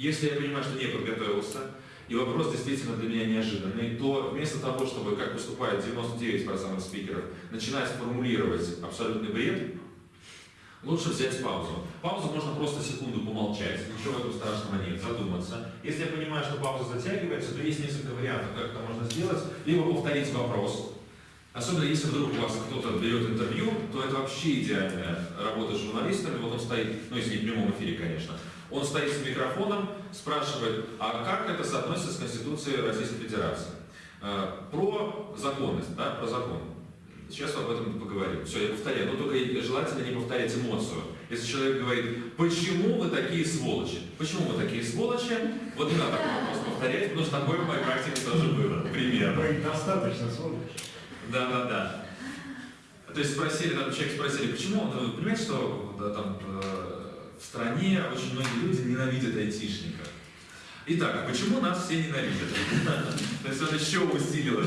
Если я понимаю, что не подготовился, и вопрос действительно для меня неожиданный, то вместо того, чтобы, как поступает 99% спикеров, начинать формулировать абсолютный бред, лучше взять паузу. Паузу можно просто секунду помолчать, ничего в этом страшного нет, задуматься. Если я понимаю, что пауза затягивается, то есть несколько вариантов, как это можно сделать. Либо повторить вопрос, Особенно если вдруг у вас кто-то берет интервью, то это вообще идеальная работа с журналистами. Вот он стоит, ну если не в прямом эфире, конечно, он стоит с микрофоном, спрашивает, а как это соотносится с Конституцией Российской Федерации? Э, про законность, да, про закон. Сейчас об этом поговорим. Все, я повторяю, но только желательно не повторять эмоцию. Если человек говорит, почему вы такие сволочи? Почему вы такие сволочи? Вот не надо такой вопрос повторять, потому что такое в моей практике тоже было. Примерно. Достаточно сволочи. Да, да, да. То есть спросили, там человек спросили, почему, ну, понимаете, что да, там, э, в стране очень многие люди ненавидят айтишников. Итак, почему нас все ненавидят? То есть он еще усилил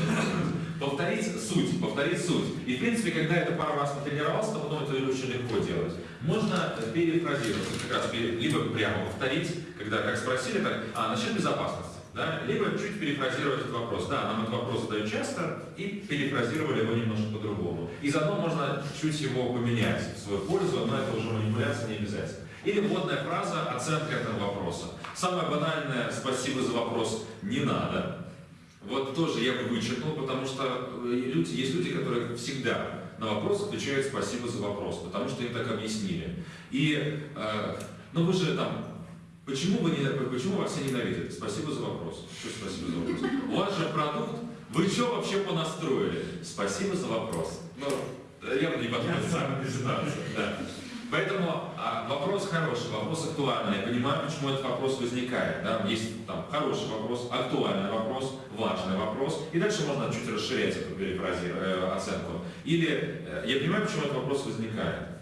Повторить суть, повторить суть. И в принципе, когда это пару раз потренировался, то потом это очень легко делать. Можно перефразировать, как раз либо прямо повторить, когда как спросили, так, а, насчет безопасности. Да? Либо чуть перефразировать этот вопрос. Да, нам этот вопрос задают часто, и перефразировали его немножко по-другому. И заодно можно чуть его поменять в свою пользу, но это уже манипуляция не обязательно. Или вводная фраза «оценка этого вопроса». Самое банальное «спасибо за вопрос» не надо. Вот тоже я бы вычеркнул, потому что э, люди, есть люди, которые всегда на вопрос отвечают «спасибо за вопрос», потому что им так объяснили. И, э, ну вы же там Почему, вы не, почему вас все ненавидят? Спасибо за вопрос. Что спасибо за вопрос? У вас же продукт. Вы что вообще понастроили? Спасибо за вопрос. Ну, явно не подходит самая ситуация. Да. Поэтому а, вопрос хороший, вопрос актуальный. Я понимаю, почему этот вопрос возникает. Да? Есть там хороший вопрос, актуальный вопрос, важный вопрос. И дальше можно чуть расширять эту перефразировать, э, оценку. Или э, я понимаю, почему этот вопрос возникает.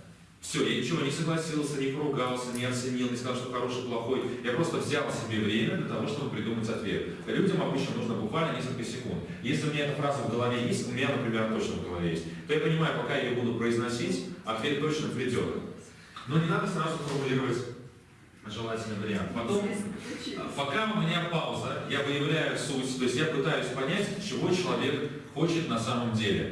Все, я ничего не согласился, не поругался, не оценил, не сказал, что хороший, плохой. Я просто взял себе время для того, чтобы придумать ответ. Людям обычно нужно буквально несколько секунд. Если у меня эта фраза в голове есть, у меня, например, точно в голове есть, то я понимаю, пока я ее буду произносить, ответ точно придет. Но не надо сразу формулировать желательный вариант. Потом, пока у меня пауза, я выявляю суть, то есть я пытаюсь понять, чего человек хочет на самом деле.